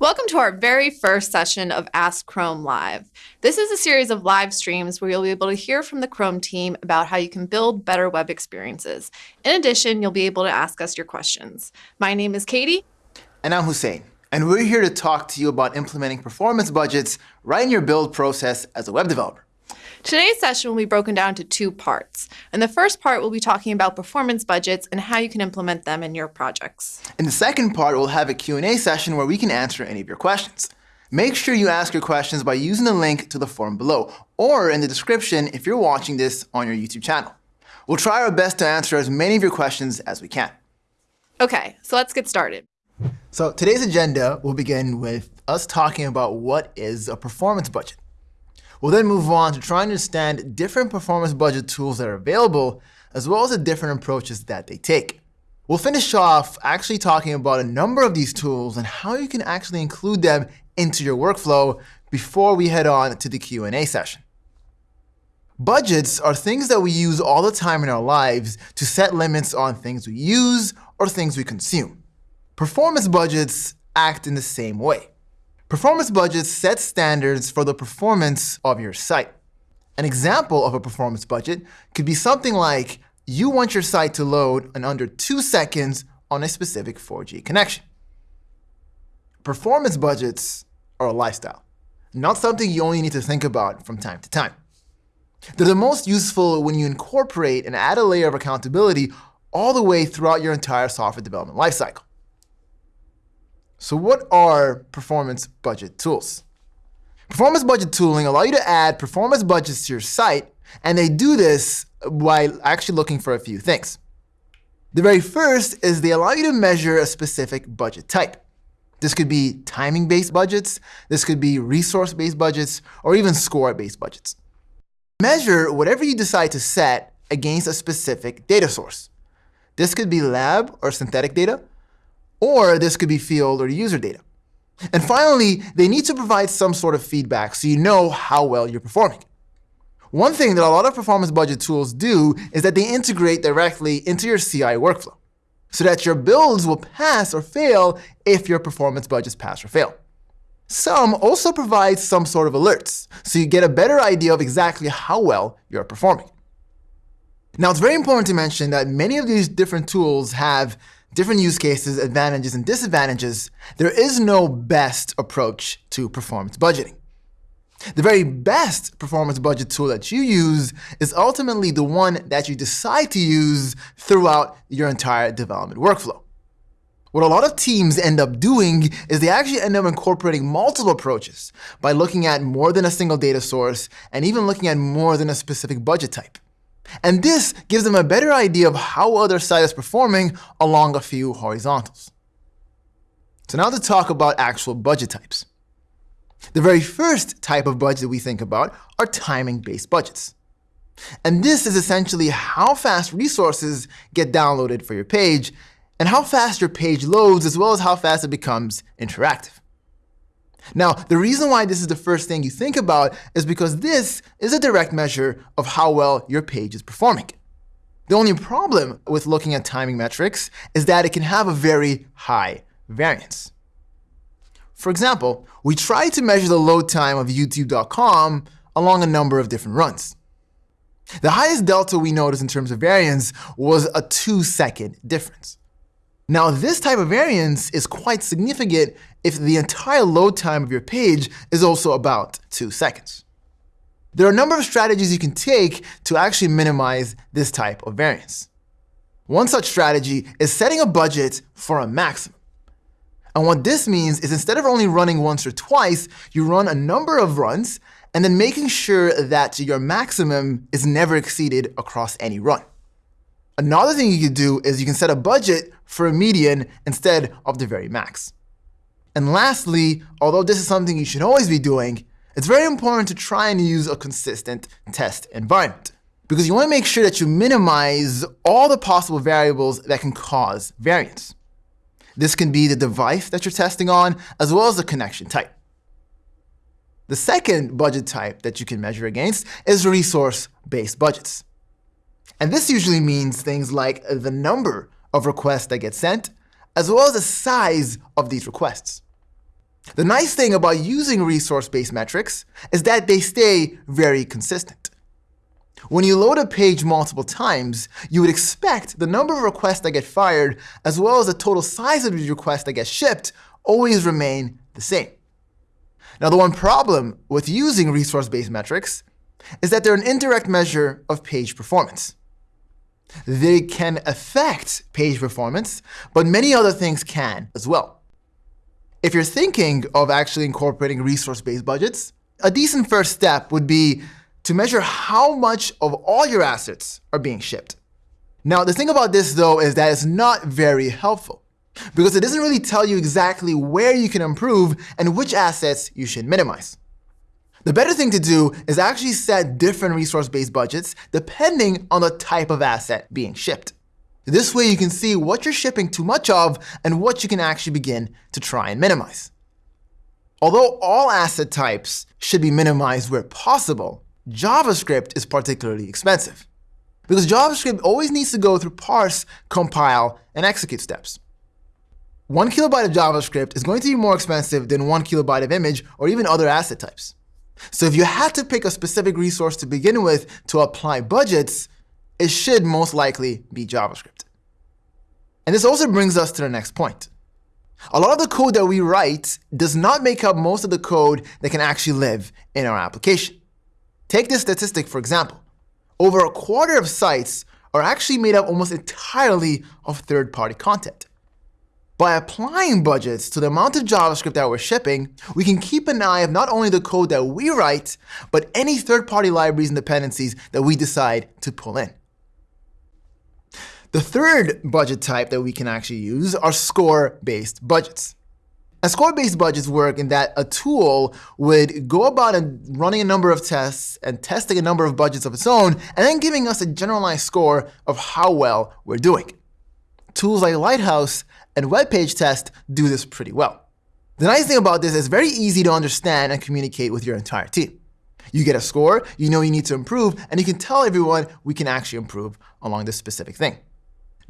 Welcome to our very first session of Ask Chrome Live. This is a series of live streams where you'll be able to hear from the Chrome team about how you can build better web experiences. In addition, you'll be able to ask us your questions. My name is Katie. And I'm Houssein. And we're here to talk to you about implementing performance budgets right in your build process as a web developer. Today's session will be broken down to two parts. In the first part, we'll be talking about performance budgets and how you can implement them in your projects. In the second part, we'll have a Q&A session where we can answer any of your questions. Make sure you ask your questions by using the link to the form below or in the description if you're watching this on your YouTube channel. We'll try our best to answer as many of your questions as we can. Okay, so let's get started. So today's agenda will begin with us talking about what is a performance budget. We'll then move on to try and understand different performance budget tools that are available, as well as the different approaches that they take. We'll finish off actually talking about a number of these tools and how you can actually include them into your workflow before we head on to the Q&A session. Budgets are things that we use all the time in our lives to set limits on things we use or things we consume. Performance budgets act in the same way. Performance budgets set standards for the performance of your site. An example of a performance budget could be something like you want your site to load in under two seconds on a specific 4G connection. Performance budgets are a lifestyle, not something you only need to think about from time to time. They're the most useful when you incorporate and add a layer of accountability all the way throughout your entire software development lifecycle. So what are performance budget tools? Performance budget tooling allow you to add performance budgets to your site, and they do this while actually looking for a few things. The very first is they allow you to measure a specific budget type. This could be timing-based budgets, this could be resource-based budgets, or even score-based budgets. Measure whatever you decide to set against a specific data source. This could be lab or synthetic data, or this could be field or user data. And finally, they need to provide some sort of feedback so you know how well you're performing. One thing that a lot of performance budget tools do is that they integrate directly into your CI workflow so that your builds will pass or fail if your performance budgets pass or fail. Some also provide some sort of alerts, so you get a better idea of exactly how well you're performing. Now, it's very important to mention that many of these different tools have different use cases, advantages, and disadvantages, there is no best approach to performance budgeting. The very best performance budget tool that you use is ultimately the one that you decide to use throughout your entire development workflow. What a lot of teams end up doing is they actually end up incorporating multiple approaches by looking at more than a single data source and even looking at more than a specific budget type. And this gives them a better idea of how well their site is performing along a few horizontals. So now to talk about actual budget types. The very first type of budget we think about are timing-based budgets. And this is essentially how fast resources get downloaded for your page and how fast your page loads as well as how fast it becomes interactive. Now, the reason why this is the first thing you think about is because this is a direct measure of how well your page is performing. The only problem with looking at timing metrics is that it can have a very high variance. For example, we tried to measure the load time of YouTube.com along a number of different runs. The highest delta we noticed in terms of variance was a two second difference. Now, this type of variance is quite significant if the entire load time of your page is also about two seconds. There are a number of strategies you can take to actually minimize this type of variance. One such strategy is setting a budget for a maximum. And what this means is instead of only running once or twice, you run a number of runs and then making sure that your maximum is never exceeded across any run. Another thing you could do is you can set a budget for a median instead of the very max. And lastly, although this is something you should always be doing, it's very important to try and use a consistent test environment because you want to make sure that you minimize all the possible variables that can cause variance. This can be the device that you're testing on, as well as the connection type. The second budget type that you can measure against is resource-based budgets. And this usually means things like the number of requests that get sent, as well as the size of these requests. The nice thing about using resource-based metrics is that they stay very consistent. When you load a page multiple times, you would expect the number of requests that get fired, as well as the total size of the requests that get shipped, always remain the same. Now, the one problem with using resource-based metrics is that they're an indirect measure of page performance. They can affect page performance, but many other things can as well. If you're thinking of actually incorporating resource-based budgets, a decent first step would be to measure how much of all your assets are being shipped. Now, the thing about this, though, is that it's not very helpful because it doesn't really tell you exactly where you can improve and which assets you should minimize. The better thing to do is actually set different resource-based budgets depending on the type of asset being shipped. This way you can see what you're shipping too much of and what you can actually begin to try and minimize. Although all asset types should be minimized where possible, JavaScript is particularly expensive because JavaScript always needs to go through parse, compile, and execute steps. One kilobyte of JavaScript is going to be more expensive than one kilobyte of image or even other asset types. So if you had to pick a specific resource to begin with to apply budgets, it should most likely be JavaScript. And this also brings us to the next point. A lot of the code that we write does not make up most of the code that can actually live in our application. Take this statistic, for example. Over a quarter of sites are actually made up almost entirely of third-party content. By applying budgets to the amount of JavaScript that we're shipping, we can keep an eye of not only the code that we write, but any third-party libraries and dependencies that we decide to pull in. The third budget type that we can actually use are score-based budgets. And score-based budgets work in that a tool would go about running a number of tests and testing a number of budgets of its own, and then giving us a generalized score of how well we're doing. Tools like Lighthouse and web page test do this pretty well. The nice thing about this is it's very easy to understand and communicate with your entire team. You get a score, you know you need to improve, and you can tell everyone we can actually improve along this specific thing.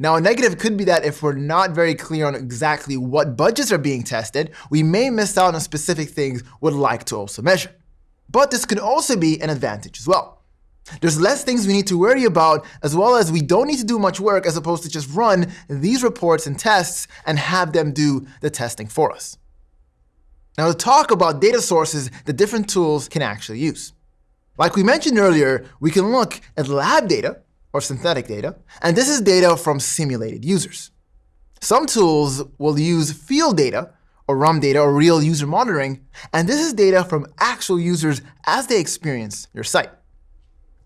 Now, a negative could be that if we're not very clear on exactly what budgets are being tested, we may miss out on specific things we'd like to also measure. But this could also be an advantage as well. There's less things we need to worry about, as well as we don't need to do much work as opposed to just run these reports and tests and have them do the testing for us. Now to talk about data sources that different tools can actually use. Like we mentioned earlier, we can look at lab data, or synthetic data, and this is data from simulated users. Some tools will use field data, or RUM data, or real user monitoring, and this is data from actual users as they experience your site.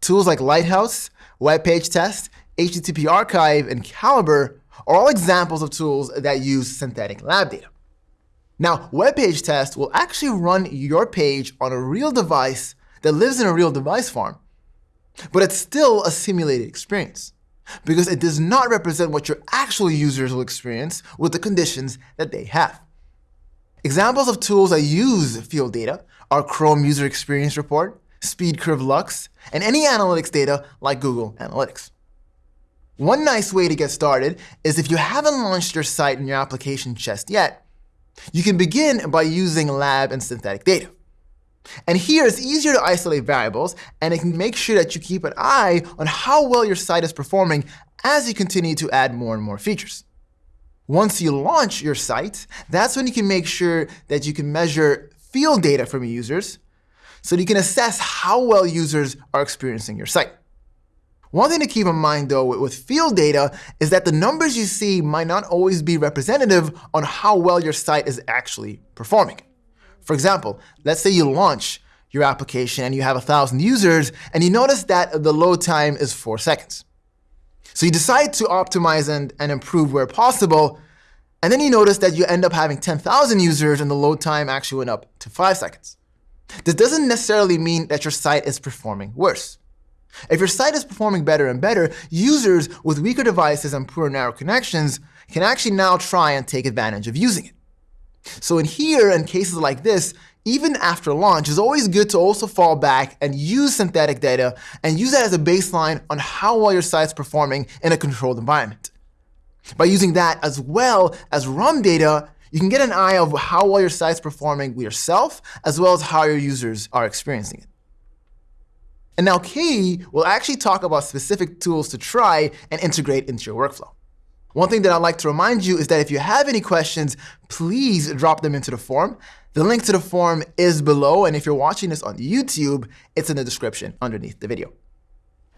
Tools like Lighthouse, Web Page Test, HTTP Archive, and Calibre are all examples of tools that use synthetic lab data. Now, Web Page Test will actually run your page on a real device that lives in a real device farm, but it's still a simulated experience because it does not represent what your actual users will experience with the conditions that they have. Examples of tools that use field data are Chrome User Experience Report, SpeedCurve Lux, and any analytics data like Google Analytics. One nice way to get started is if you haven't launched your site and your application just yet, you can begin by using lab and synthetic data. And here it's easier to isolate variables, and it can make sure that you keep an eye on how well your site is performing as you continue to add more and more features. Once you launch your site, that's when you can make sure that you can measure field data from users so you can assess how well users are experiencing your site. One thing to keep in mind, though, with field data is that the numbers you see might not always be representative on how well your site is actually performing. For example, let's say you launch your application and you have 1,000 users, and you notice that the load time is 4 seconds. So you decide to optimize and, and improve where possible, and then you notice that you end up having 10,000 users and the load time actually went up to 5 seconds. This doesn't necessarily mean that your site is performing worse. If your site is performing better and better, users with weaker devices and poor narrow connections can actually now try and take advantage of using it. So in here, in cases like this, even after launch, it's always good to also fall back and use synthetic data and use that as a baseline on how well your site's performing in a controlled environment. By using that as well as RUM data, you can get an eye of how well your site's performing yourself, as well as how your users are experiencing it. And now Katie will actually talk about specific tools to try and integrate into your workflow. One thing that I'd like to remind you is that if you have any questions, please drop them into the forum. The link to the forum is below, and if you're watching this on YouTube, it's in the description underneath the video.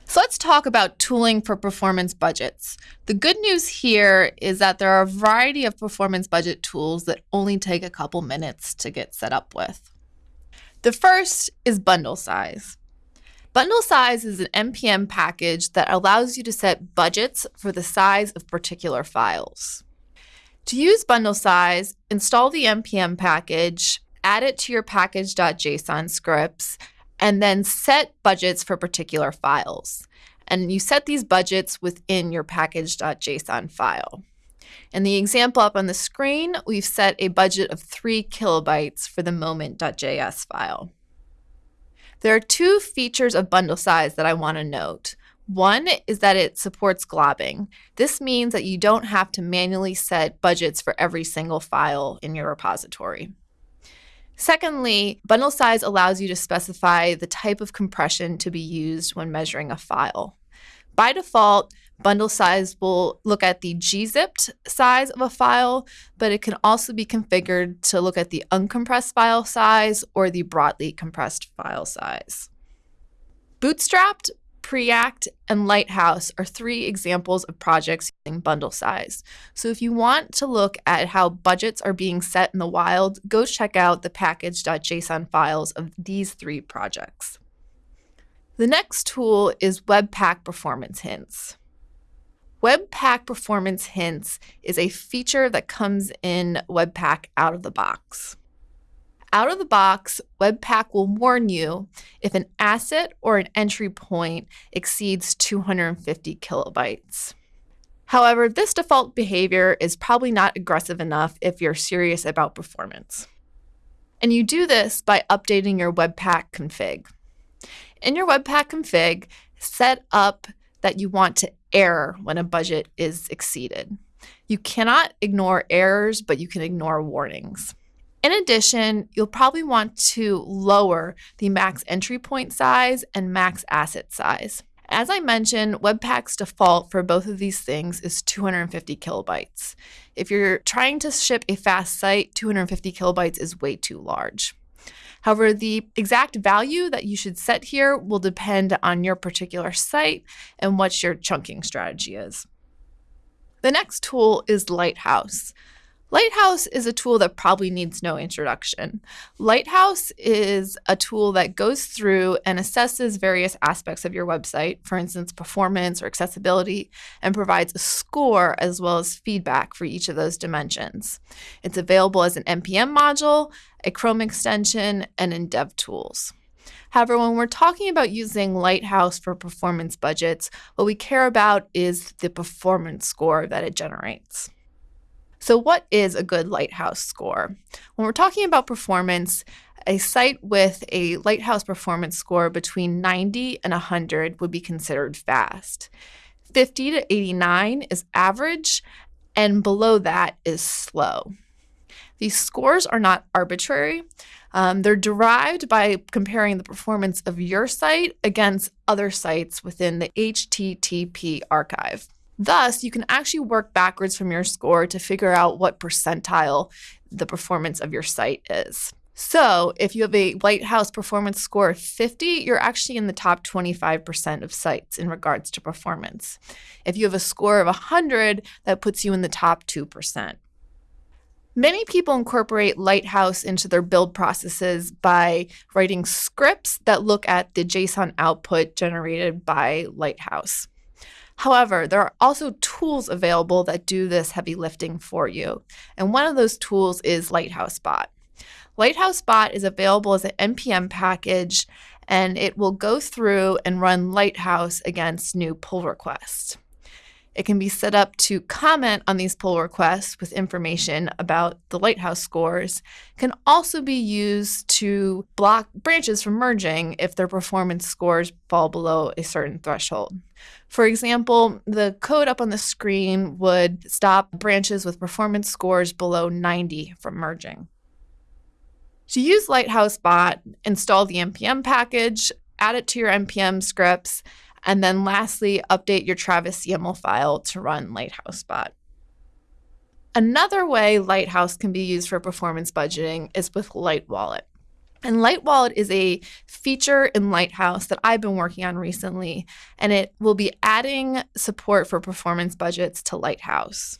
So let's talk about tooling for performance budgets. The good news here is that there are a variety of performance budget tools that only take a couple minutes to get set up with. The first is bundle size. Bundle size is an NPM package that allows you to set budgets for the size of particular files. To use bundle size, install the NPM package, add it to your package.json scripts, and then set budgets for particular files. And you set these budgets within your package.json file. In the example up on the screen, we've set a budget of 3 kilobytes for the moment.js file. There are two features of bundle size that I want to note. One is that it supports globbing. This means that you don't have to manually set budgets for every single file in your repository. Secondly, bundle size allows you to specify the type of compression to be used when measuring a file. By default, Bundle size will look at the gzipped size of a file, but it can also be configured to look at the uncompressed file size or the Brotli compressed file size. Bootstrapped, Preact, and Lighthouse are three examples of projects using bundle size. So if you want to look at how budgets are being set in the wild, go check out the package.json files of these three projects. The next tool is Webpack Performance Hints. Webpack Performance Hints is a feature that comes in Webpack out of the box. Out of the box, Webpack will warn you if an asset or an entry point exceeds 250 kilobytes. However, this default behavior is probably not aggressive enough if you're serious about performance. And you do this by updating your Webpack config. In your Webpack config, set up that you want to error when a budget is exceeded. You cannot ignore errors, but you can ignore warnings. In addition, you'll probably want to lower the max entry point size and max asset size. As I mentioned, Webpack's default for both of these things is 250 kilobytes. If you're trying to ship a fast site, 250 kilobytes is way too large. However, the exact value that you should set here will depend on your particular site and what your chunking strategy is. The next tool is Lighthouse. Lighthouse is a tool that probably needs no introduction. Lighthouse is a tool that goes through and assesses various aspects of your website, for instance, performance or accessibility, and provides a score as well as feedback for each of those dimensions. It's available as an NPM module, a Chrome extension, and in DevTools. However, when we're talking about using Lighthouse for performance budgets, what we care about is the performance score that it generates. So, what is a good Lighthouse score? When we're talking about performance, a site with a Lighthouse performance score between 90 and 100 would be considered fast. 50 to 89 is average, and below that is slow. These scores are not arbitrary. Um, they're derived by comparing the performance of your site against other sites within the HTTP archive. Thus, you can actually work backwards from your score to figure out what percentile the performance of your site is. So, if you have a Lighthouse performance score of 50, you're actually in the top 25% of sites in regards to performance. If you have a score of 100, that puts you in the top 2%. Many people incorporate Lighthouse into their build processes by writing scripts that look at the JSON output generated by Lighthouse. However, there are also tools available that do this heavy lifting for you. And one of those tools is Lighthouse Bot. Lighthouse Bot is available as an NPM package, and it will go through and run Lighthouse against new pull requests. It can be set up to comment on these pull requests with information about the Lighthouse scores. It can also be used to block branches from merging if their performance scores fall below a certain threshold. For example, the code up on the screen would stop branches with performance scores below 90 from merging. To use Lighthouse Bot, install the npm package, add it to your npm scripts, and then lastly, update your Travis YAML file to run Lighthouse Bot. Another way Lighthouse can be used for performance budgeting is with Light Wallet. And Light Wallet is a feature in Lighthouse that I've been working on recently, and it will be adding support for performance budgets to Lighthouse.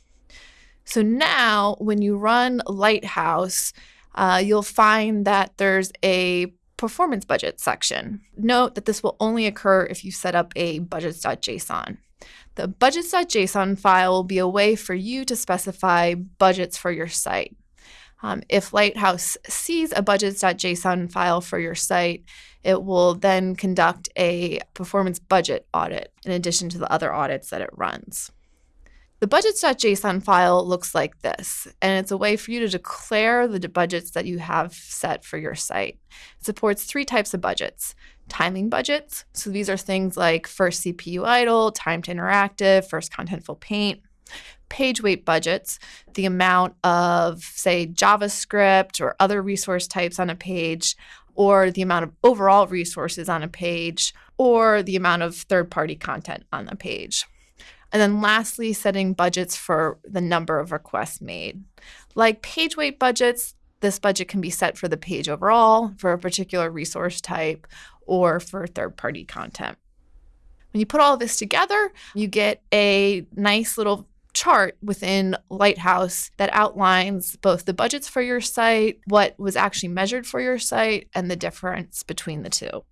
So now, when you run Lighthouse, uh, you'll find that there's a performance budget section. Note that this will only occur if you set up a budgets.json. The budgets.json file will be a way for you to specify budgets for your site. Um, if Lighthouse sees a budgets.json file for your site, it will then conduct a performance budget audit in addition to the other audits that it runs. The budgets.json file looks like this, and it's a way for you to declare the budgets that you have set for your site. It supports three types of budgets. Timing budgets, so these are things like first CPU idle, time to interactive, first contentful paint. Page weight budgets, the amount of, say, JavaScript or other resource types on a page, or the amount of overall resources on a page, or the amount of third party content on the page. And then lastly, setting budgets for the number of requests made. Like page weight budgets, this budget can be set for the page overall, for a particular resource type, or for third party content. When you put all this together, you get a nice little chart within Lighthouse that outlines both the budgets for your site, what was actually measured for your site, and the difference between the two.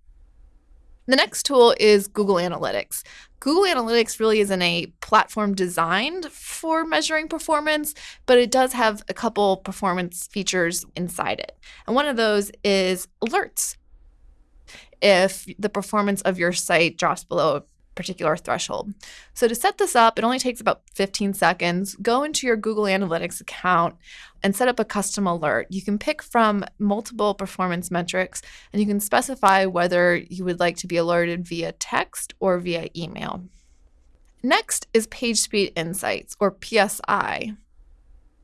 The next tool is Google Analytics. Google Analytics really isn't a platform designed for measuring performance, but it does have a couple performance features inside it. And one of those is alerts. If the performance of your site drops below particular threshold. So to set this up, it only takes about 15 seconds. Go into your Google Analytics account and set up a custom alert. You can pick from multiple performance metrics and you can specify whether you would like to be alerted via text or via email. Next is PageSpeed Insights or PSI.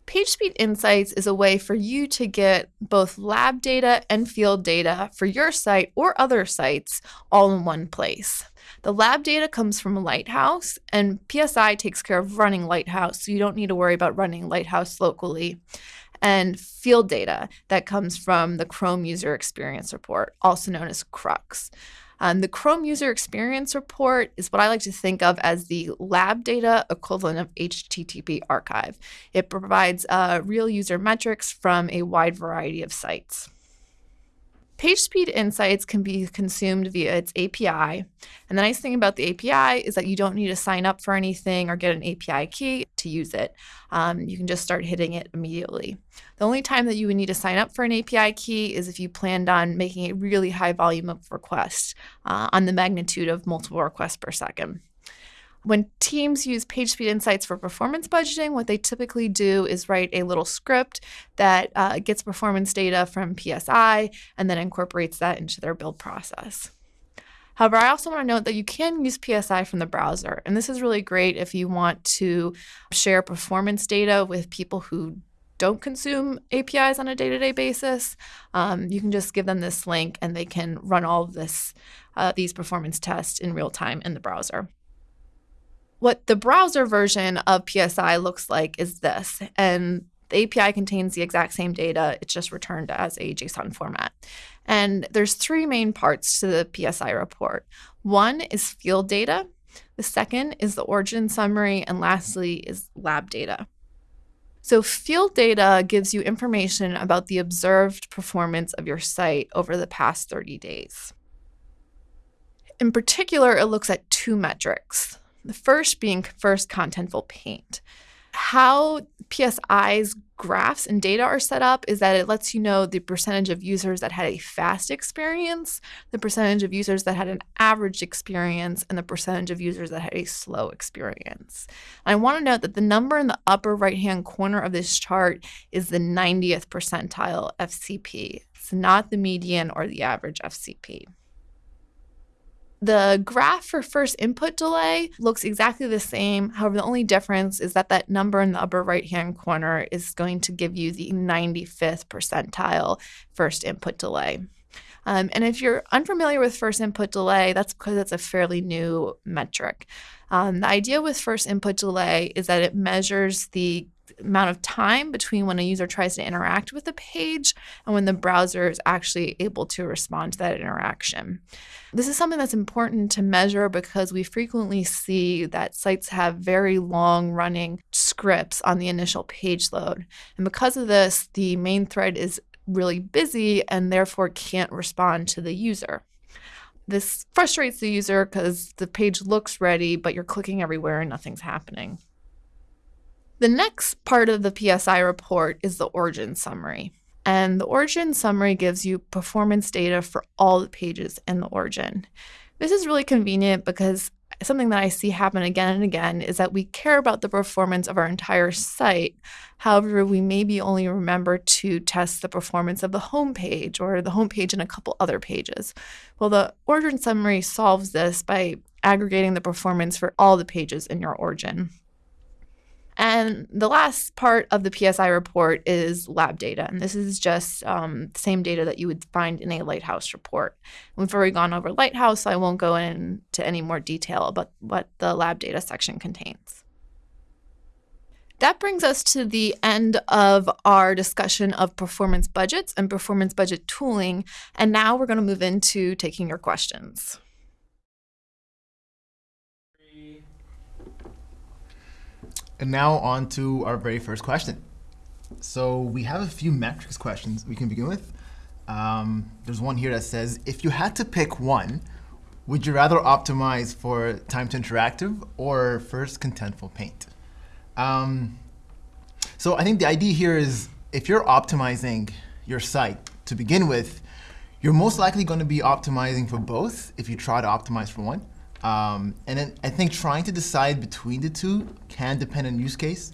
PageSpeed Insights is a way for you to get both lab data and field data for your site or other sites all in one place. The lab data comes from Lighthouse, and PSI takes care of running Lighthouse, so you don't need to worry about running Lighthouse locally. And field data that comes from the Chrome User Experience Report, also known as CRUX. Um, the Chrome User Experience Report is what I like to think of as the lab data equivalent of HTTP archive. It provides uh, real user metrics from a wide variety of sites. PageSpeed Insights can be consumed via its API. And the nice thing about the API is that you don't need to sign up for anything or get an API key to use it. Um, you can just start hitting it immediately. The only time that you would need to sign up for an API key is if you planned on making a really high volume of requests uh, on the magnitude of multiple requests per second. When teams use PageSpeed Insights for performance budgeting, what they typically do is write a little script that uh, gets performance data from PSI and then incorporates that into their build process. However, I also want to note that you can use PSI from the browser, and this is really great if you want to share performance data with people who don't consume APIs on a day-to-day basis. Um, you can just give them this link, and they can run all of this uh, these performance tests in real time in the browser. What the browser version of PSI looks like is this, and the API contains the exact same data, it's just returned as a JSON format. And there's three main parts to the PSI report. One is field data, the second is the origin summary, and lastly is lab data. So, field data gives you information about the observed performance of your site over the past 30 days. In particular, it looks at two metrics the first being first contentful paint. how PSI's graphs and data are set up is that it lets you know the percentage of users that had a fast experience, the percentage of users that had an average experience, and the percentage of users that had a slow experience. And I want to note that the number in the upper right hand corner of this chart is the 90th percentile FCP. It's not the median or the average FCP. The graph for first input delay looks exactly the same. However, the only difference is that that number in the upper right hand corner is going to give you the 95th percentile first input delay. Um, and if you're unfamiliar with first input delay, that's because it's a fairly new metric. Um, the idea with first input delay is that it measures the amount of time between when a user tries to interact with a page and when the browser is actually able to respond to that interaction. This is something that's important to measure because we frequently see that sites have very long running scripts on the initial page load. And because of this, the main thread is really busy and therefore can't respond to the user. This frustrates the user because the page looks ready, but you're clicking everywhere and nothing's happening. The next part of the PSI report is the origin summary. And the origin summary gives you performance data for all the pages in the origin. This is really convenient because something that I see happen again and again is that we care about the performance of our entire site. However, we maybe only remember to test the performance of the home page or the home page and a couple other pages. Well, the origin summary solves this by aggregating the performance for all the pages in your origin. And the last part of the PSI report is lab data. And this is just um, the same data that you would find in a Lighthouse report. We've already gone over Lighthouse, so I won't go into any more detail about what the lab data section contains. That brings us to the end of our discussion of performance budgets and performance budget tooling. And now we're going to move into taking your questions. And now on to our very first question. So we have a few metrics questions we can begin with. Um, there's one here that says, if you had to pick one, would you rather optimize for time to interactive or first contentful paint? Um, so I think the idea here is if you're optimizing your site to begin with, you're most likely going to be optimizing for both if you try to optimize for one. Um, and then I think trying to decide between the two can depend on use case.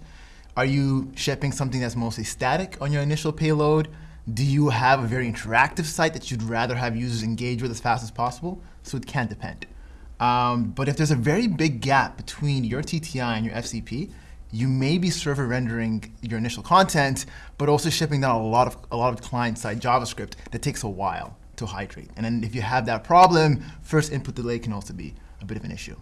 Are you shipping something that's mostly static on your initial payload? Do you have a very interactive site that you'd rather have users engage with as fast as possible? So it can depend. Um, but if there's a very big gap between your TTI and your FCP, you may be server rendering your initial content, but also shipping down a lot of a lot of client-side JavaScript that takes a while to hydrate. And then if you have that problem, first input delay can also be a bit of an issue.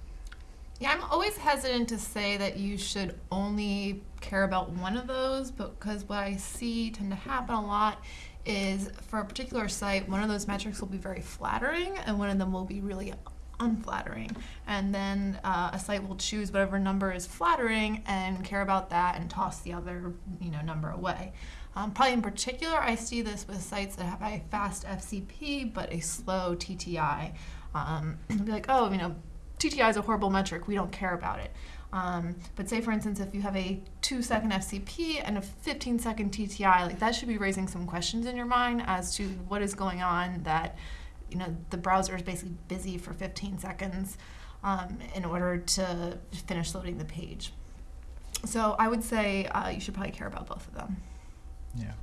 Yeah, I'm always hesitant to say that you should only care about one of those because what I see tend to happen a lot is for a particular site, one of those metrics will be very flattering and one of them will be really unflattering. And then uh, a site will choose whatever number is flattering and care about that and toss the other you know, number away. Um, probably in particular, I see this with sites that have a fast FCP but a slow TTI. Um, be like, oh, you know, TTI is a horrible metric. We don't care about it. Um, but say, for instance, if you have a two second FCP and a 15 second TTI, like that should be raising some questions in your mind as to what is going on that, you know, the browser is basically busy for 15 seconds um, in order to finish loading the page. So I would say uh, you should probably care about both of them. Yeah.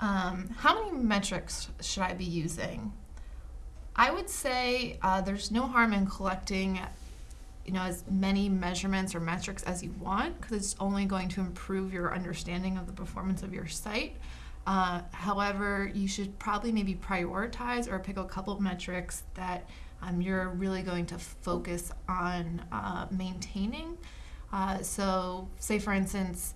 Um, how many metrics should I be using? I would say uh, there's no harm in collecting you know as many measurements or metrics as you want because it's only going to improve your understanding of the performance of your site. Uh, however, you should probably maybe prioritize or pick a couple of metrics that um, you're really going to focus on uh, maintaining. Uh, so, say for instance,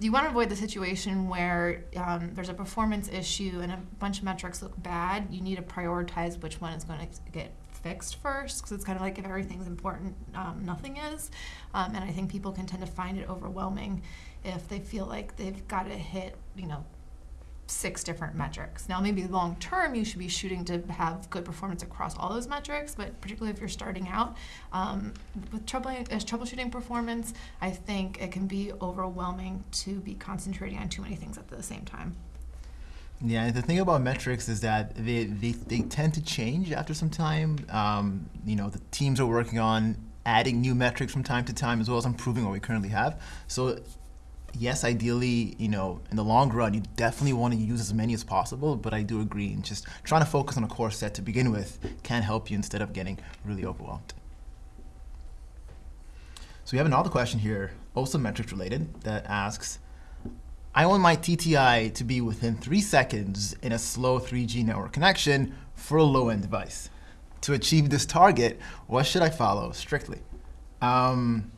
you want to avoid the situation where um, there's a performance issue and a bunch of metrics look bad. You need to prioritize which one is going to get fixed first because it's kind of like if everything's important, um, nothing is. Um, and I think people can tend to find it overwhelming if they feel like they've got to hit, you know, six different metrics. Now, maybe long term, you should be shooting to have good performance across all those metrics, but particularly if you're starting out um, with trouble, as troubleshooting performance, I think it can be overwhelming to be concentrating on too many things at the same time. Yeah, the thing about metrics is that they, they, they tend to change after some time. Um, you know, the teams are working on adding new metrics from time to time as well as improving what we currently have. So yes, ideally, you know, in the long run, you definitely want to use as many as possible, but I do agree, and just trying to focus on a core set to begin with can help you instead of getting really overwhelmed. So we have another question here, also metrics related, that asks, I want my TTI to be within three seconds in a slow 3G network connection for a low-end device. To achieve this target, what should I follow strictly? Um,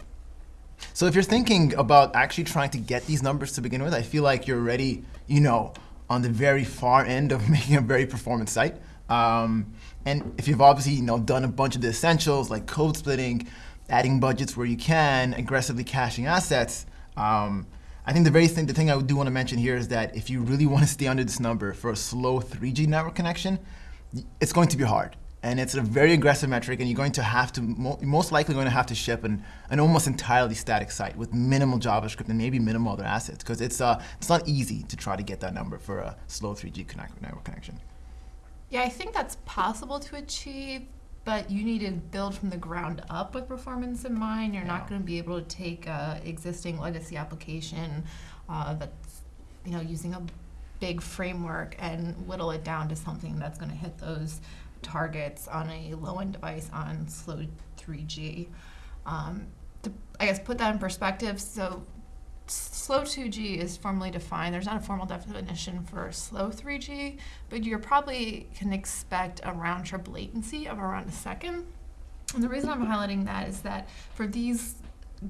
so if you're thinking about actually trying to get these numbers to begin with, I feel like you're already, you know, on the very far end of making a very performant site. Um, and if you've obviously, you know, done a bunch of the essentials like code splitting, adding budgets where you can, aggressively caching assets, um, I think the very thing, the thing I do want to mention here is that if you really want to stay under this number for a slow 3G network connection, it's going to be hard and it's a very aggressive metric, and you're going to have to, mo most likely going to have to ship an, an almost entirely static site with minimal JavaScript and maybe minimal other assets, because it's, uh, it's not easy to try to get that number for a slow 3G connect network connection. Yeah, I think that's possible to achieve, but you need to build from the ground up with performance in mind. You're yeah. not going to be able to take an existing legacy application uh, that's you know using a big framework and whittle it down to something that's going to hit those targets on a low-end device on slow 3G. Um, to, I guess, put that in perspective, so slow 2G is formally defined. There's not a formal definition for slow 3G, but you probably can expect a round trip latency of around a second. And the reason I'm highlighting that is that for these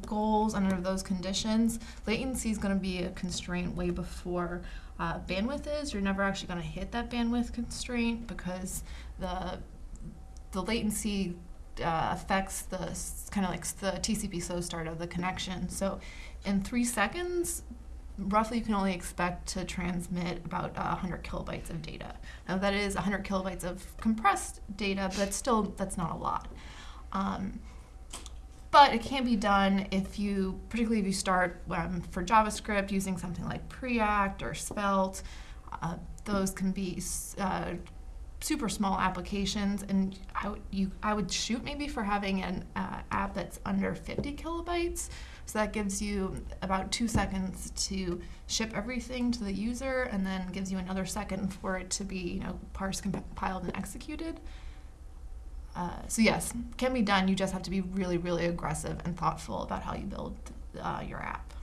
goals under those conditions, latency is going to be a constraint way before uh, bandwidth is. You're never actually going to hit that bandwidth constraint because the the latency uh, affects the kind of like the TCP slow start of the connection. So in three seconds, roughly you can only expect to transmit about uh, 100 kilobytes of data. Now that is 100 kilobytes of compressed data, but still that's not a lot. Um, but it can be done if you, particularly if you start um, for JavaScript using something like Preact or Svelte. Uh, those can be uh, super small applications, and I would, you, I would shoot maybe for having an uh, app that's under 50 kilobytes. So that gives you about two seconds to ship everything to the user, and then gives you another second for it to be, you know, parsed, compiled, and executed. Uh, so yes, can be done. You just have to be really, really aggressive and thoughtful about how you build uh, your app.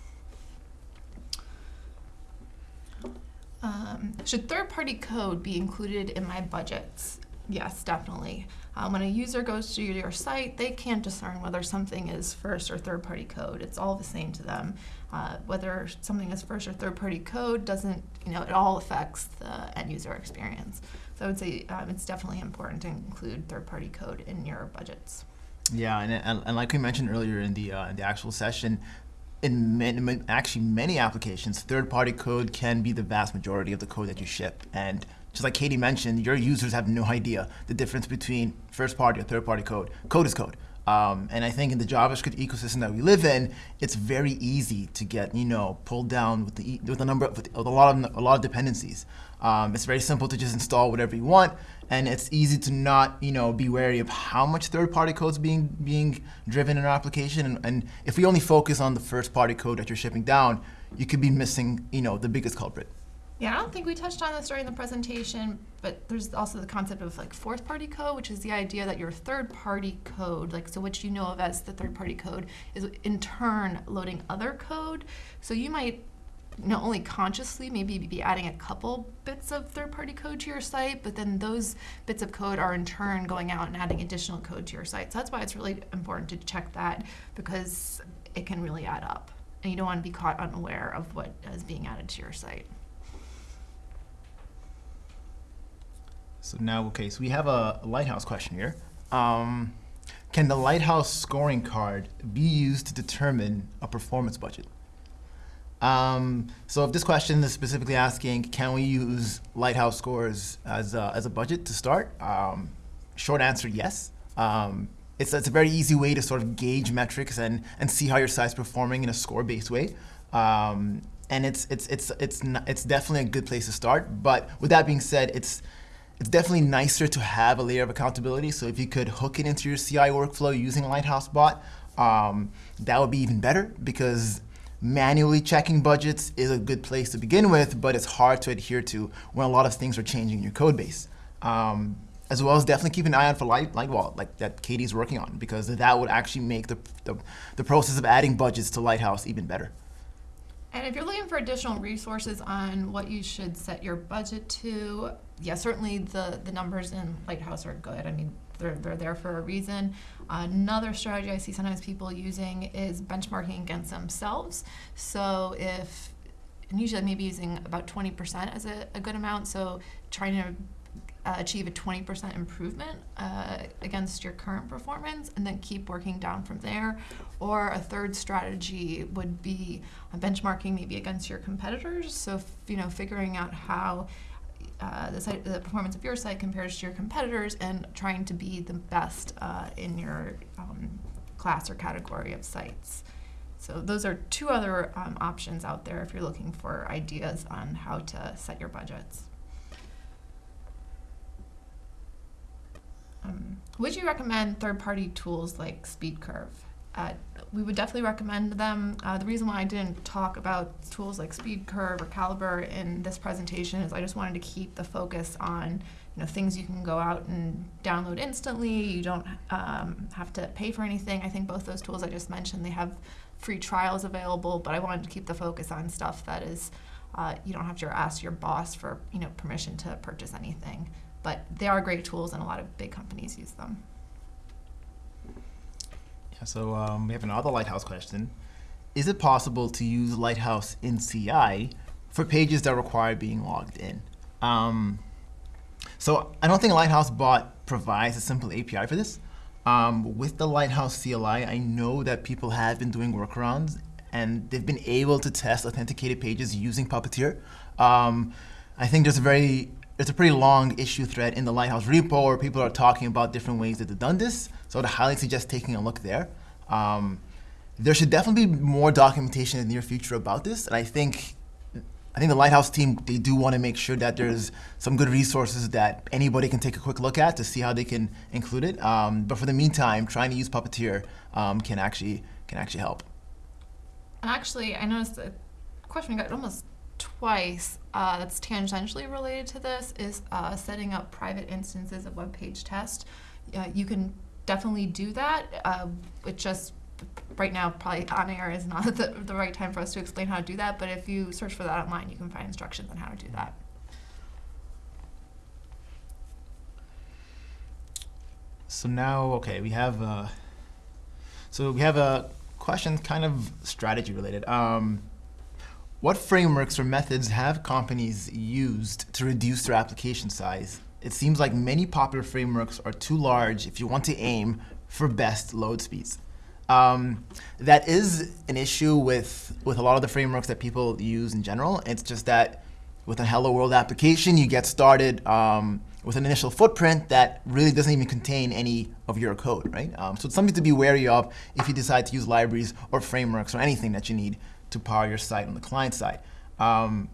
Um, should third-party code be included in my budgets? Yes, definitely. Um, when a user goes to your site, they can't discern whether something is first or third-party code. It's all the same to them. Uh, whether something is first or third-party code doesn't, you know, it all affects the end-user experience. So I would say um, it's definitely important to include third-party code in your budgets. Yeah, and, and, and, like we mentioned earlier in the uh, in the actual session, in many, actually many applications, third-party code can be the vast majority of the code that you ship. And just like Katie mentioned, your users have no idea the difference between first-party or third-party code. Code is code. Um, and I think in the JavaScript ecosystem that we live in, it's very easy to get you know pulled down with the with a number of, with a lot of a lot of dependencies. Um, it's very simple to just install whatever you want, and it's easy to not you know be wary of how much third-party code is being being driven in our application. And, and if we only focus on the first-party code that you're shipping down, you could be missing you know the biggest culprit. Yeah, I don't think we touched on this during the presentation, but there's also the concept of like fourth party code, which is the idea that your third party code, like so which you know of as the third party code, is in turn loading other code. So you might not only consciously maybe be adding a couple bits of third party code to your site, but then those bits of code are in turn going out and adding additional code to your site. So that's why it's really important to check that because it can really add up. And you don't want to be caught unaware of what is being added to your site. So now, okay, so we have a Lighthouse question here. Um, can the Lighthouse scoring card be used to determine a performance budget? Um, so if this question is specifically asking, can we use Lighthouse scores as a, as a budget to start? Um, short answer, yes. Um, it's, it's a very easy way to sort of gauge metrics and, and see how your site's performing in a score-based way. Um, and it's, it's, it's, it's, not, it's definitely a good place to start. But with that being said, it's, it's definitely nicer to have a layer of accountability. So if you could hook it into your CI workflow using Lighthouse Bot, um, that would be even better because manually checking budgets is a good place to begin with, but it's hard to adhere to when a lot of things are changing in your code base. Um, as well as definitely keep an eye out for Light, Lightwall, like that Katie's working on, because that would actually make the, the, the process of adding budgets to Lighthouse even better. And if you're looking for additional resources on what you should set your budget to, yeah, certainly the, the numbers in Lighthouse are good. I mean, they're, they're there for a reason. Another strategy I see sometimes people using is benchmarking against themselves. So if, and usually maybe using about 20% as a, a good amount, so trying to uh, achieve a 20% improvement uh, against your current performance and then keep working down from there. Or a third strategy would be benchmarking maybe against your competitors. So, you know, figuring out how uh, the, site, the performance of your site compares to your competitors and trying to be the best uh, in your um, class or category of sites. So those are two other um, options out there if you're looking for ideas on how to set your budgets. Um, would you recommend third-party tools like SpeedCurve? Uh, we would definitely recommend them. Uh, the reason why I didn't talk about tools like SpeedCurve or Calibre in this presentation is I just wanted to keep the focus on you know things you can go out and download instantly. You don't um, have to pay for anything. I think both those tools I just mentioned they have free trials available, but I wanted to keep the focus on stuff that is uh, you don't have to ask your boss for you know permission to purchase anything. But they are great tools, and a lot of big companies use them. So um, we have another Lighthouse question. Is it possible to use Lighthouse in CI for pages that require being logged in? Um, so I don't think Lighthouse Bot provides a simple API for this. Um, with the Lighthouse CLI, I know that people have been doing workarounds and they've been able to test authenticated pages using Puppeteer. Um, I think there's a very it's a pretty long issue thread in the Lighthouse repo where people are talking about different ways that they've done this. So I'd highly suggest taking a look there. Um, there should definitely be more documentation in the near future about this. And I think I think the Lighthouse team, they do want to make sure that there's some good resources that anybody can take a quick look at to see how they can include it. Um, but for the meantime, trying to use Puppeteer um, can actually can actually help. And Actually, I noticed a question we got almost twice uh, that's tangentially related to this is uh, setting up private instances of WebPageTest. Uh, you can definitely do that. Uh, it just right now probably on air is not the, the right time for us to explain how to do that, but if you search for that online, you can find instructions on how to do that. So now, okay, we have uh, so we have a question kind of strategy related. Um, what frameworks or methods have companies used to reduce their application size? It seems like many popular frameworks are too large if you want to aim for best load speeds. Um, that is an issue with, with a lot of the frameworks that people use in general. It's just that with a Hello World application, you get started um, with an initial footprint that really doesn't even contain any of your code, right? Um, so it's something to be wary of if you decide to use libraries or frameworks or anything that you need to power your site on the client side. Um,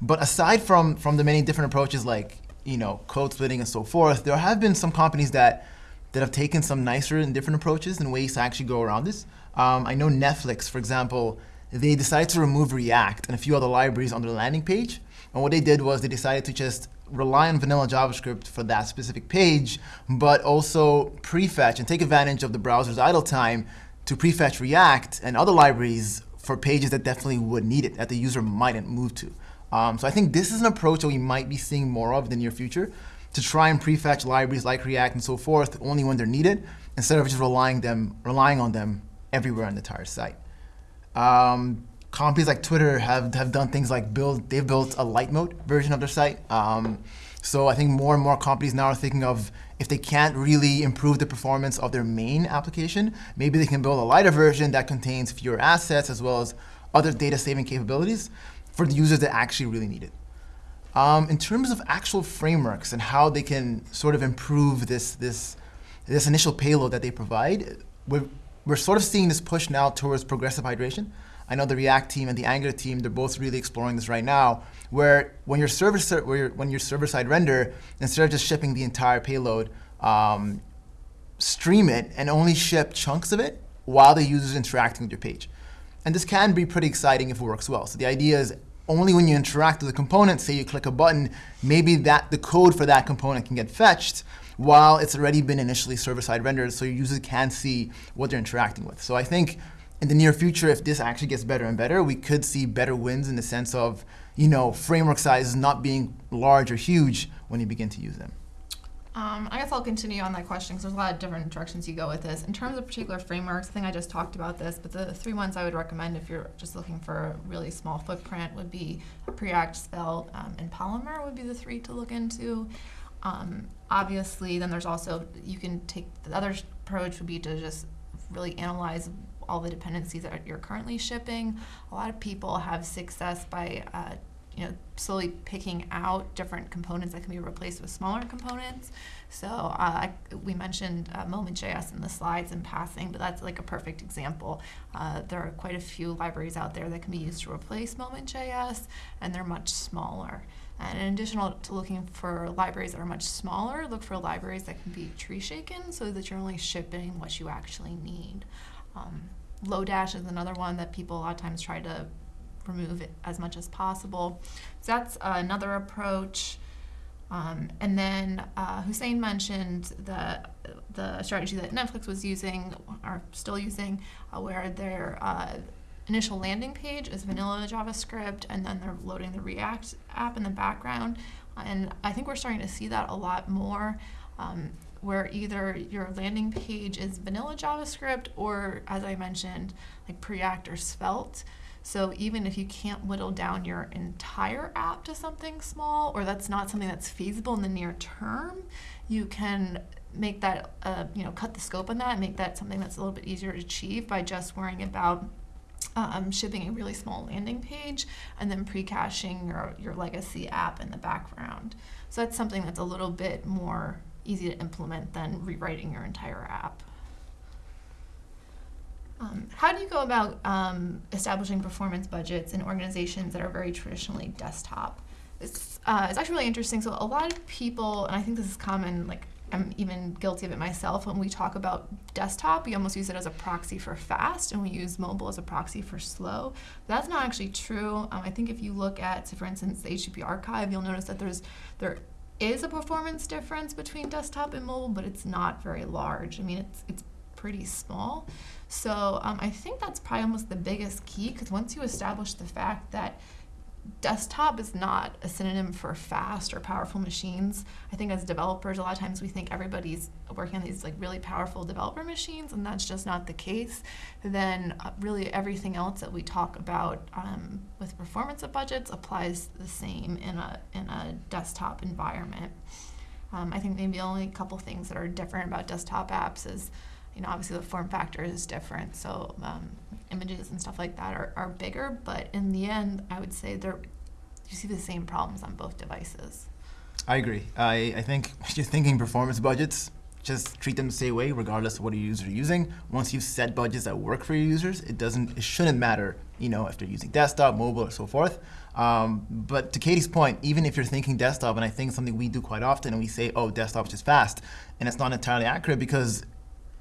but aside from, from the many different approaches like you know, code splitting and so forth, there have been some companies that, that have taken some nicer and different approaches and ways to actually go around this. Um, I know Netflix, for example, they decided to remove React and a few other libraries on their landing page. And what they did was they decided to just rely on vanilla JavaScript for that specific page, but also prefetch and take advantage of the browser's idle time to prefetch React and other libraries for pages that definitely would need it, that the user mightn't move to. Um, so I think this is an approach that we might be seeing more of in the near future to try and prefetch libraries like React and so forth only when they're needed, instead of just relying them relying on them everywhere on the entire site. Um, companies like Twitter have, have done things like build, they've built a light mode version of their site. Um, so I think more and more companies now are thinking of if they can't really improve the performance of their main application, maybe they can build a lighter version that contains fewer assets as well as other data saving capabilities for the users that actually really need it. Um, in terms of actual frameworks and how they can sort of improve this, this, this initial payload that they provide, we're, we're sort of seeing this push now towards progressive hydration. I know the React team and the Angular team, they're both really exploring this right now, where when you're server, when you're server-side render, instead of just shipping the entire payload, um, stream it and only ship chunks of it while the user is interacting with your page. And this can be pretty exciting if it works well. So the idea is only when you interact with the component, say you click a button, maybe that the code for that component can get fetched while it's already been initially server-side rendered so your users can see what they're interacting with. So I think in the near future, if this actually gets better and better, we could see better wins in the sense of you know, framework sizes not being large or huge when you begin to use them. Um, I guess I'll continue on that question because there's a lot of different directions you go with this. In terms of particular frameworks, I think I just talked about this, but the three ones I would recommend if you're just looking for a really small footprint would be Preact, Svelte, um, and Polymer would be the three to look into. Um, obviously, then there's also, you can take, the other approach would be to just really analyze all the dependencies that you're currently shipping. A lot of people have success by uh, you know, slowly picking out different components that can be replaced with smaller components. So uh, I, we mentioned uh, Moment.js in the slides in passing, but that's like a perfect example. Uh, there are quite a few libraries out there that can be used to replace Moment.js, and they're much smaller. And in addition to looking for libraries that are much smaller, look for libraries that can be tree shaken so that you're only shipping what you actually need. Um, Lodash is another one that people a lot of times try to remove it as much as possible. So that's uh, another approach. Um, and then uh, Houssein mentioned the the strategy that Netflix was using, or still using, uh, where their uh, initial landing page is vanilla JavaScript, and then they're loading the React app in the background. And I think we're starting to see that a lot more. Um, where either your landing page is vanilla JavaScript or, as I mentioned, like Preact or Svelte. So even if you can't whittle down your entire app to something small, or that's not something that's feasible in the near term, you can make that, uh, you know, cut the scope on that and make that something that's a little bit easier to achieve by just worrying about um, shipping a really small landing page and then pre-caching your, your legacy app in the background. So that's something that's a little bit more easy to implement than rewriting your entire app. Um, how do you go about um, establishing performance budgets in organizations that are very traditionally desktop? It's, uh, it's actually really interesting. So a lot of people, and I think this is common, like I'm even guilty of it myself, when we talk about desktop, we almost use it as a proxy for fast, and we use mobile as a proxy for slow. But that's not actually true. Um, I think if you look at, so for instance, the HTTP archive, you'll notice that there's there is a performance difference between desktop and mobile, but it's not very large. I mean, it's it's pretty small. So um, I think that's probably almost the biggest key because once you establish the fact that desktop is not a synonym for fast or powerful machines. I think as developers, a lot of times we think everybody's working on these like really powerful developer machines, and that's just not the case. Then uh, really everything else that we talk about um, with performance of budgets applies the same in a in a desktop environment. Um, I think maybe only a couple things that are different about desktop apps is you know, obviously the form factor is different, so um, images and stuff like that are, are bigger, but in the end, I would say they're, you see the same problems on both devices. I agree. I, I think just thinking performance budgets, just treat them the same way regardless of what your users are using. Once you've set budgets that work for your users, it doesn't, it shouldn't matter, you know, if they're using desktop, mobile, or so forth. Um, but to Katie's point, even if you're thinking desktop, and I think something we do quite often, and we say, oh, desktop's just fast, and it's not entirely accurate because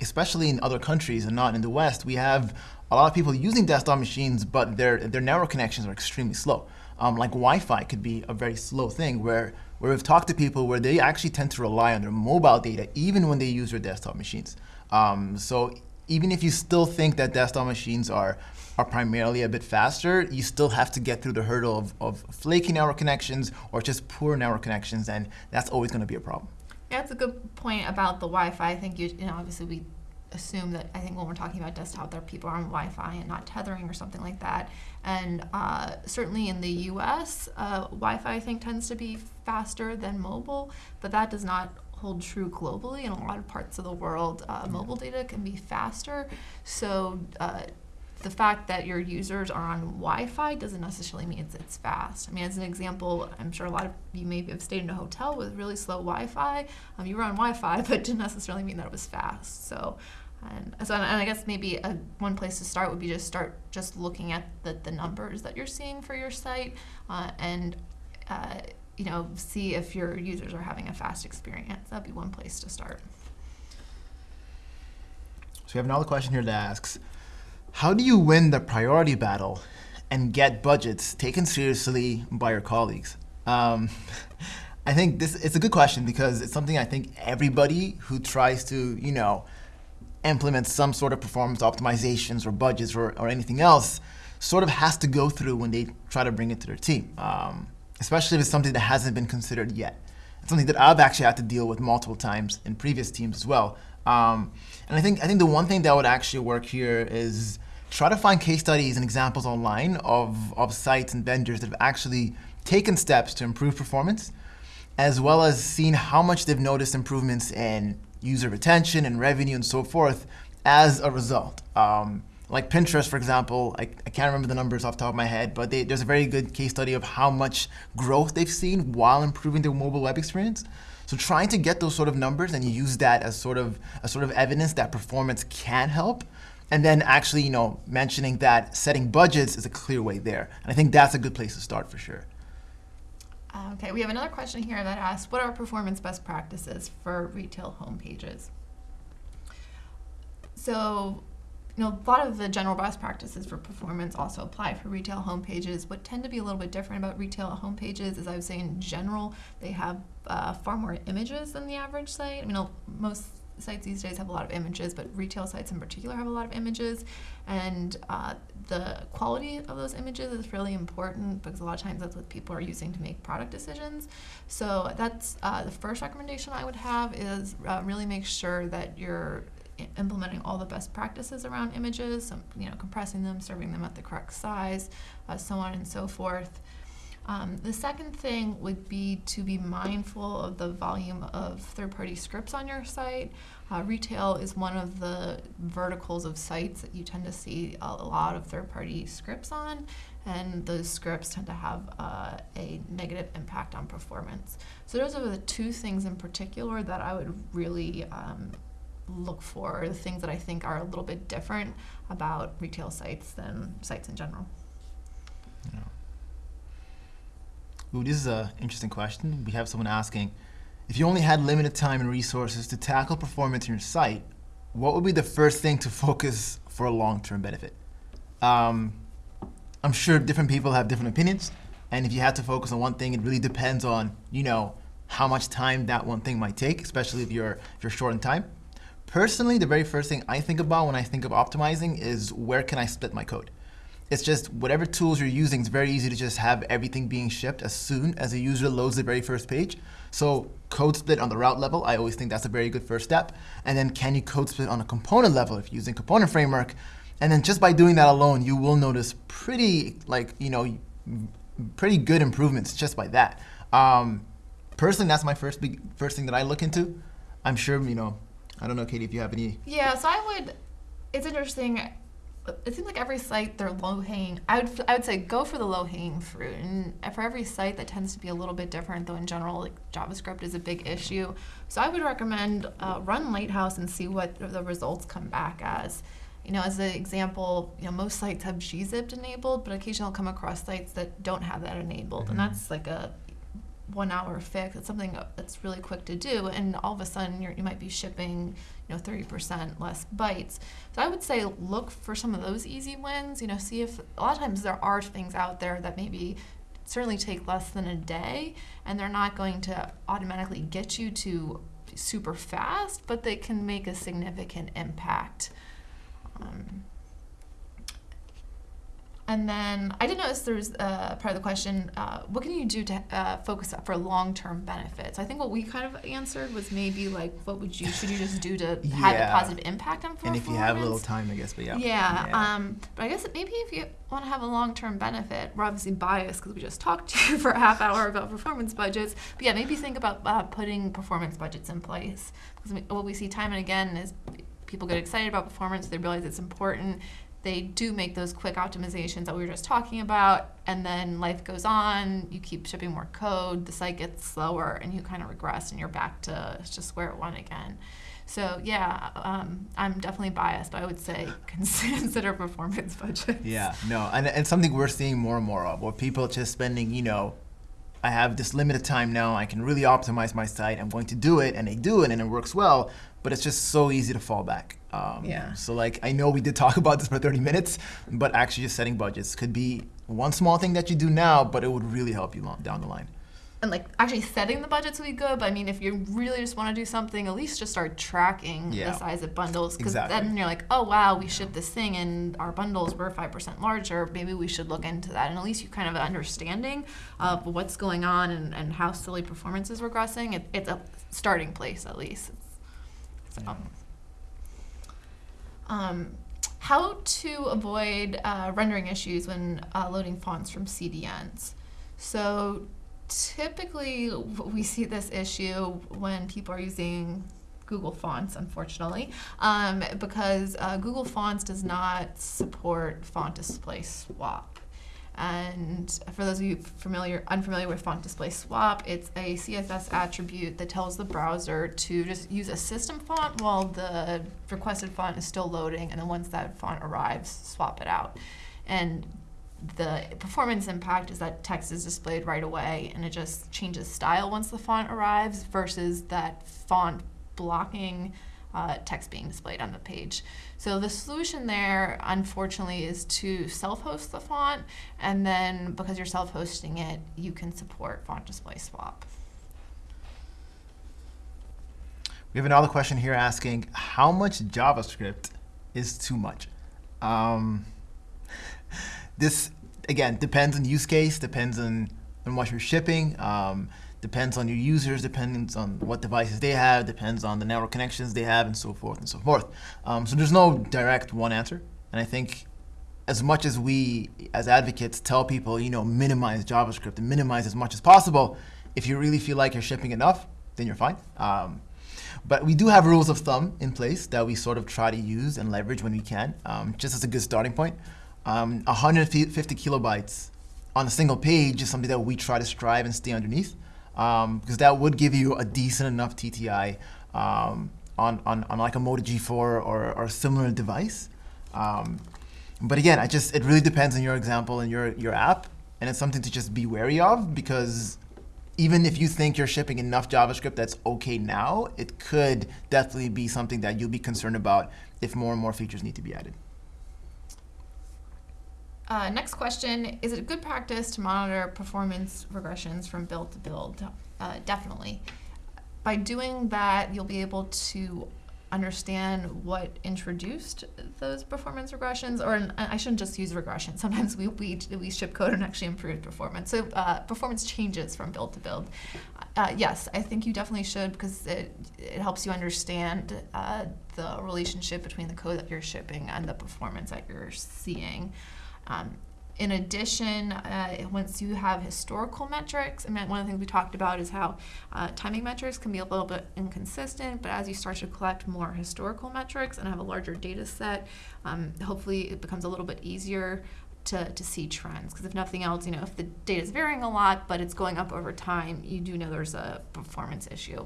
especially in other countries and not in the West, we have a lot of people using desktop machines, but their, their network connections are extremely slow. Um, like Wi-Fi could be a very slow thing where, where we've talked to people where they actually tend to rely on their mobile data even when they use their desktop machines. Um, so even if you still think that desktop machines are, are primarily a bit faster, you still have to get through the hurdle of, of flaky network connections or just poor network connections, and that's always going to be a problem. That's a good point about the Wi-Fi. I think you, you know, obviously we assume that I think when we're talking about desktop, there are people on Wi-Fi and not tethering or something like that. And uh, certainly in the U.S., uh, Wi-Fi I think tends to be faster than mobile, but that does not hold true globally. In a lot of parts of the world, uh, mobile data can be faster. So uh, the fact that your users are on Wi-Fi doesn't necessarily mean it's, it's fast. I mean, as an example, I'm sure a lot of you maybe have stayed in a hotel with really slow Wi-Fi. Um, you were on Wi-Fi, but didn't necessarily mean that it was fast. So, and so, and I guess maybe a, one place to start would be just start just looking at the, the numbers that you're seeing for your site, uh, and uh, you know, see if your users are having a fast experience. That'd be one place to start. So we have another question here that asks, how do you win the priority battle and get budgets taken seriously by your colleagues? Um, I think this it's a good question because it's something I think everybody who tries to, you know, implement some sort of performance optimizations or budgets or, or anything else sort of has to go through when they try to bring it to their team, um, especially if it's something that hasn't been considered yet. It's something that I've actually had to deal with multiple times in previous teams as well. Um, and I think I think the one thing that would actually work here is try to find case studies and examples online of, of sites and vendors that have actually taken steps to improve performance, as well as seeing how much they've noticed improvements in user retention and revenue and so forth as a result. Um, like Pinterest, for example, I, I, can't remember the numbers off the top of my head, but they, there's a very good case study of how much growth they've seen while improving their mobile web experience. So trying to get those sort of numbers and use that as sort of a sort of evidence that performance can help. And then actually, you know, mentioning that setting budgets is a clear way there. And I think that's a good place to start for sure. Uh, okay, we have another question here that asks, what are performance best practices for retail homepages? So, you know, a lot of the general best practices for performance also apply for retail homepages. What tend to be a little bit different about retail homepages is I would say in general, they have uh, far more images than the average site. I mean, most sites these days have a lot of images, but retail sites in particular have a lot of images. And uh, the quality of those images is really important because a lot of times that's what people are using to make product decisions. So that's uh, the first recommendation I would have is uh, really make sure that you're implementing all the best practices around images, you know, compressing them, serving them at the correct size, uh, so on and so forth. Um, the second thing would be to be mindful of the volume of third-party scripts on your site. Uh, retail is one of the verticals of sites that you tend to see a, lot of third-party scripts on, and those scripts tend to have uh, a negative impact on performance. So those are the two things in particular that I would really um, look for, the things that I think are a little bit different about retail sites than sites in general. Yeah. Ooh, this is an interesting question. We have someone asking, if you only had limited time and resources to tackle performance in your site, what would be the first thing to focus for a long-term benefit? Um, I'm sure different people have different opinions, and if you had to focus on one thing, it really depends on, you know, how much time that one thing might take, especially if you're, if you're short in time. Personally, the very first thing I think about when I think of optimizing is where can I split my code? It's just whatever tools you're using, it's very easy to just have everything being shipped as soon as a user loads the very first page. So code split on the route level, I always think that's a very good first step. And then can you code split on a component level if you're using component framework? And then just by doing that alone, you will notice pretty, like, you know, pretty good improvements just by that. Um, personally, that's my first big, first thing that I look into. I'm sure, you know, I don't know, Katie, if you have any. Yeah, so I would, it's interesting it seems like every site they're low hanging. I would I would say go for the low hanging fruit, and for every site that tends to be a little bit different. Though in general, like JavaScript is a big issue, so I would recommend uh, run Lighthouse and see what the results come back as. You know, as an example, you know most sites have gzipped enabled, but occasionally I'll come across sites that don't have that enabled, mm-hmm. and that's like a one hour fix. It's something that's really quick to do, and all of a sudden you might be shipping, you know, 30% less bytes. So I would say look for some of those easy wins. You know, see if a lot of times there are things out there that maybe certainly take less than a day, and they're not going to automatically get you to super fast, but they can make a significant impact. And then I did notice there was uh, part of the question, uh, what can you do to uh, focus up for long-term benefits? I think what we kind of answered was maybe like, what would you, should you just do to yeah. have a positive impact on performance? And if you have a little time, I guess, but yeah. Yeah, yeah. Um, but I guess maybe if you want to have a long-term benefit, we're obviously biased because we just talked to you for a half hour about performance budgets, but yeah, maybe think about uh, putting performance budgets in place. Because what we see time and again is people get excited about performance, they realize it's important, they do make those quick optimizations that we were just talking about, and then life goes on. You keep shipping more code, the site gets slower, and you kind of regress, and you're back to just square one again. So yeah, um, I'm definitely biased, but I would say consider performance budgets. Yeah, no, and and something we're seeing more and more of, where people just spending, you know, I have this limited time now, I can really optimize my site, I'm going to do it, and they do it, and it works well, but it's just so easy to fall back. Um, Yeah. So like, I know we did talk about this for 30 minutes, but actually just setting budgets could be one small thing that you do now, but it would really help you long, down the line. and like actually setting the budgets would be good. But I mean, if you really just want to do something, at least just start tracking Yeah. the size of bundles because Exactly. then you're like, oh wow, we shipped this thing and our bundles were five percent larger. Maybe we should look into that, and at least you kind of an understanding of what's going on and, and how silly performance is regressing. It, it's a starting place at least. So. Um, how to avoid uh, rendering issues when uh, loading fonts from CDNs. So typically we see this issue when people are using Google Fonts, unfortunately, um, because uh, Google Fonts does not support font display swap. And for those of you familiar, unfamiliar with font display swap, it's a CSS attribute that tells the browser to just use a system font while the requested font is still loading, and then once that font arrives, swap it out. And the performance impact is that text is displayed right away, and it just changes style once the font arrives, versus that font blocking uh, text being displayed on the page. So the solution there, unfortunately, is to self-host the font, and then because you're self-hosting it, you can support font display swap. We have another question here asking, how much JavaScript is too much? Um, this, again, depends on use case, depends on, on what you're shipping, um, depends on your users, depends on what devices they have, depends on the network connections they have, and so forth and so forth. Um, so there's no direct one answer. And I think as much as we, as advocates, tell people, you know, minimize JavaScript and minimize as much as possible, if you really feel like you're shipping enough, then you're fine. Um, but we do have rules of thumb in place that we sort of try to use and leverage when we can, um, just as a good starting point. Um, 150 kilobytes on a single page is something that we try to strive and stay underneath, um, because that would give you a decent enough TTI um, on, on, on like a Moto G4 or, or a similar device. Um, but again, I just it really depends on your example and your your app, and it's something to just be wary of because even if you think you're shipping enough JavaScript that's okay now, it could definitely be something that you'll be concerned about if more and more features need to be added. Uh, next question, is it good practice to monitor performance regressions from build to build? Uh, definitely. By doing that, you'll be able to understand what introduced those performance regressions, or I shouldn't just use regression. Sometimes we, we, we ship code and actually improve performance. So uh, performance changes from build to build. Uh, yes, I think you definitely should because it, it helps you understand uh, the relationship between the code that you're shipping and the performance that you're seeing. Um, in addition, uh, once you have historical metrics, mean, one of the things we talked about is how uh, timing metrics can be a little bit inconsistent, but as you start to collect more historical metrics and have a larger data set, um, hopefully it becomes a little bit easier to, to see trends. Because if nothing else, you know, if the data is varying a lot, but it's going up over time, you do know there's a performance issue.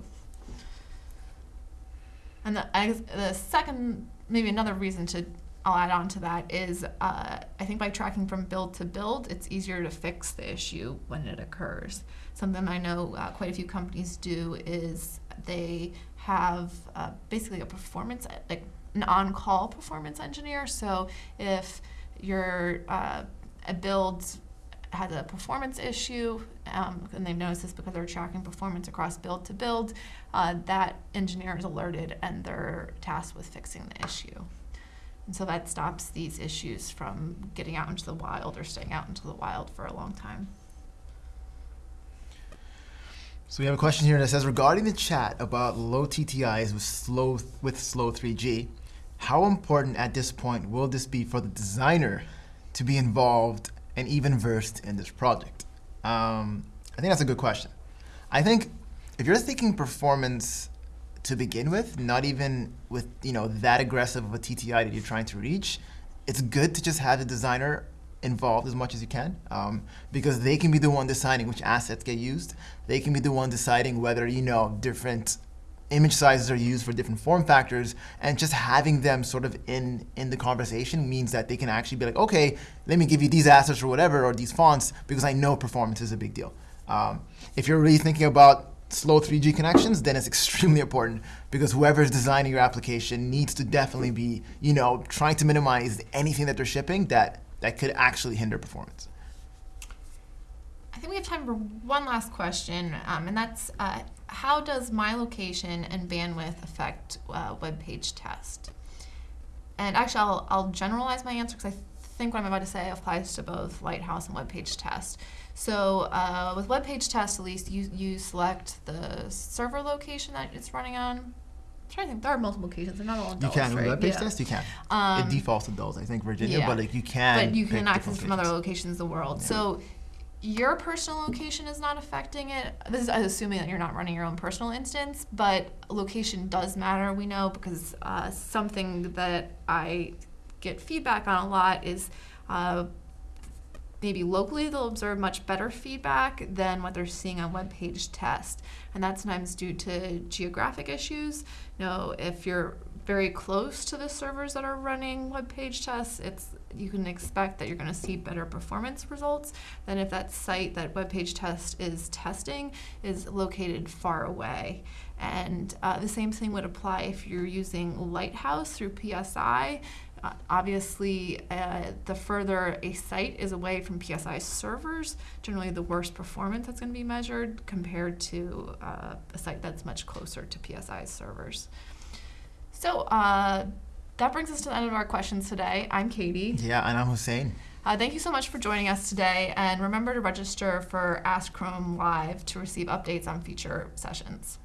And the, the second, maybe another reason to I'll add on to that is uh, I think by tracking from build to build, it's easier to fix the issue when it occurs. Something I know uh, quite a few companies do is they have uh, basically a performance, like an on-call performance engineer. So if your uh, a build has a performance issue, um, and they've noticed this because they're tracking performance across build to build, uh, that engineer is alerted and they're tasked with fixing the issue. And so that stops these issues from getting out into the wild or staying out into the wild for a long time. So we have a question here that says regarding the chat about low TTIs with slow with slow 3G, how important at this point will this be for the designer to be involved and even versed in this project? Um, I think that's a good question. I think if you're thinking performance to begin with, not even with you know that aggressive of a TTI that you're trying to reach, it's good to just have the designer involved as much as you can um, because they can be the one deciding which assets get used. They can be the one deciding whether you know different image sizes are used for different form factors and just having them sort of in in the conversation means that they can actually be like okay let me give you these assets or whatever or these fonts because i know performance is a big deal um, if you're really thinking about slow 3g connections then it's extremely important because whoever is designing your application needs to definitely be you know trying to minimize anything that they're shipping that that could actually hinder performance I think we have time for one last question, um, and that's uh, how does my location and bandwidth affect uh, WebPageTest? And actually, I'll, I'll generalize my answer because I think what I'm about to say applies to both Lighthouse and WebPageTest. So uh, with WebPageTest, at least you, you select the server location that it's running on. I'm trying to think. There are multiple locations. They're not all in you can right? web page Yeah. test you can Um, it defaults to those i think virginia yeah. but like you can but you can access from other locations. in the world. So your personal location is not affecting it. This is assuming that you're not running your own personal instance, but location does matter. We know because uh, something that I get feedback on a lot is. Uh, maybe locally they'll observe much better feedback than what they're seeing on WebPageTest. And that's sometimes due to geographic issues. You know if you're very close to the servers that are running WebPageTests it's you can expect that you're going to see better performance results than if that site that WebPageTest is testing is located far away. And uh, the same thing would apply if you're using lighthouse through psi uh, obviously, uh, the further a site is away from PSI servers, generally the worse performance that's going to be measured compared to uh, a site that's much closer to PSI servers. So uh, that brings us to the end of our questions today. I'm Katie. yeah and i'm Houssein Uh, thank you so much for joining us today, and remember to register for Ask Chrome Live to receive updates on future sessions.